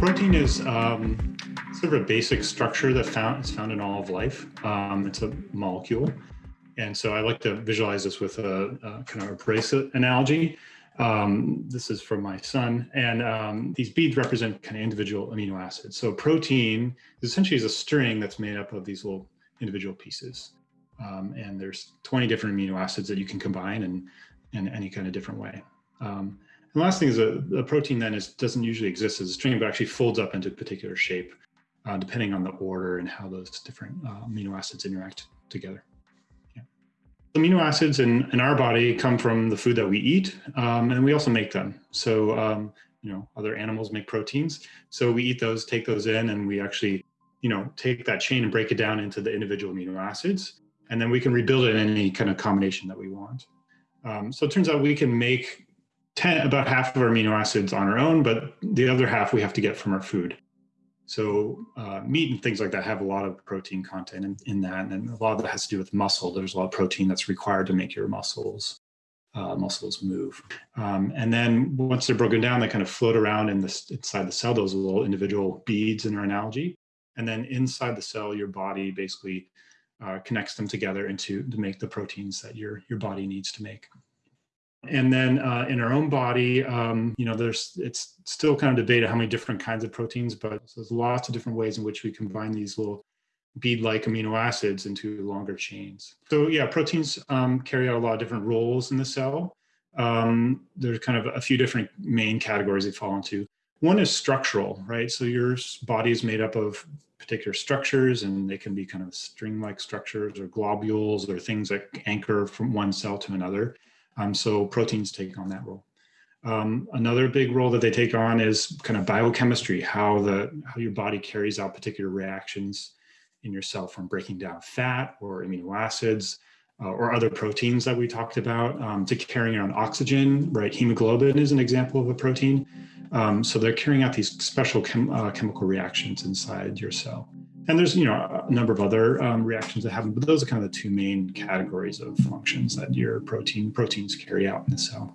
protein is um, sort of a basic structure that found is found in all of life. Um, it's a molecule, and so I like to visualize this with a, a kind of a bracelet analogy. Um, this is from my son, and um, these beads represent kind of individual amino acids. So protein essentially is a string that's made up of these little individual pieces, um, and there's 20 different amino acids that you can combine in in any kind of different way. Um, the last thing is a, a protein then is, doesn't usually exist as a string, but actually folds up into a particular shape, uh, depending on the order and how those different uh, amino acids interact together. Yeah. Amino acids in, in our body come from the food that we eat, um, and we also make them. So, um, you know, other animals make proteins. So we eat those, take those in, and we actually, you know, take that chain and break it down into the individual amino acids. And then we can rebuild it in any kind of combination that we want. Um, so it turns out we can make 10, about half of our amino acids on our own, but the other half we have to get from our food. So uh, meat and things like that have a lot of protein content in, in, that, and a lot of that has to do with muscle. There's a lot of protein that's required to make your muscles uh, muscles move. Um, and then once they're broken down, they kind of float around in the, inside the cell, those little individual beads in our analogy. And then inside the cell, your body basically uh, connects them together into to make the proteins that your your body needs to make. And then uh, in our own body, um, you know, there's it's still kind of debated how many different kinds of proteins, but there's lots of different ways in which we combine these little bead-like amino acids into longer chains. So yeah, proteins um, carry out a lot of different roles in the cell. Um, there's kind of a few different main categories they fall into. One is structural, right? So your body is made up of particular structures and they can be kind of string-like structures or globules or things that anchor from one cell to another. Um, so proteins take on that role. Um, another big role that they take on is kind of biochemistry, how the how your body carries out particular reactions in your cell from breaking down fat or amino acids uh, or other proteins that we talked about um, to carrying on oxygen, right? Hemoglobin is an example of a protein. Um, so they're carrying out these special chem uh, chemical reactions inside your cell. And there's you know a number of other um, reactions that happen, but those are kind of the two main categories of functions that your protein proteins carry out in the cell.